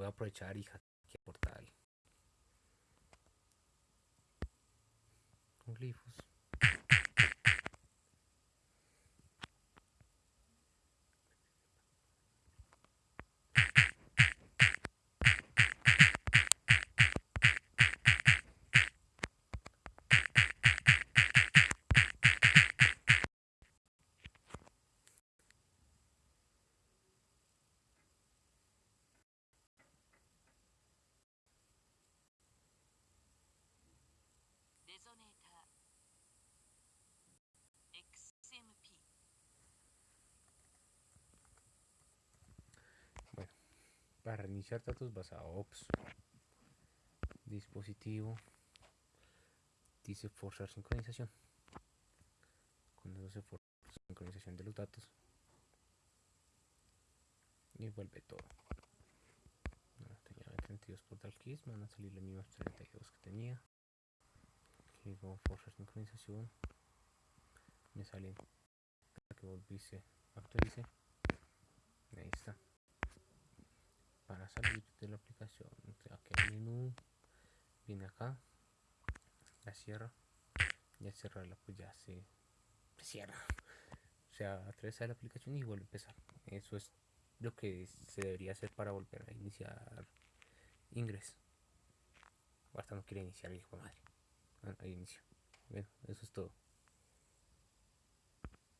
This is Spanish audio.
voy a aprovechar y hackear portal. Glifos. Para reiniciar datos vas a ops. Dispositivo. Dice forzar sincronización. Cuando se forza sincronización de los datos. Y vuelve todo. Tenía 32 portal keys van a salir los mismos 32 que tenía. Digo forzar sincronización. Me sale. Que volviese actualice ahí está para salir de la aplicación el menú viene acá la cierra y al cerrarla pues ya se, cierra. O sea atravesa la aplicación y vuelve a empezar. Eso es lo que se debería hacer para volver a iniciar ingreso. Basta no quiere iniciar hijo madre. Ahí inicio bueno eso es todo